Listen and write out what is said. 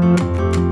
Música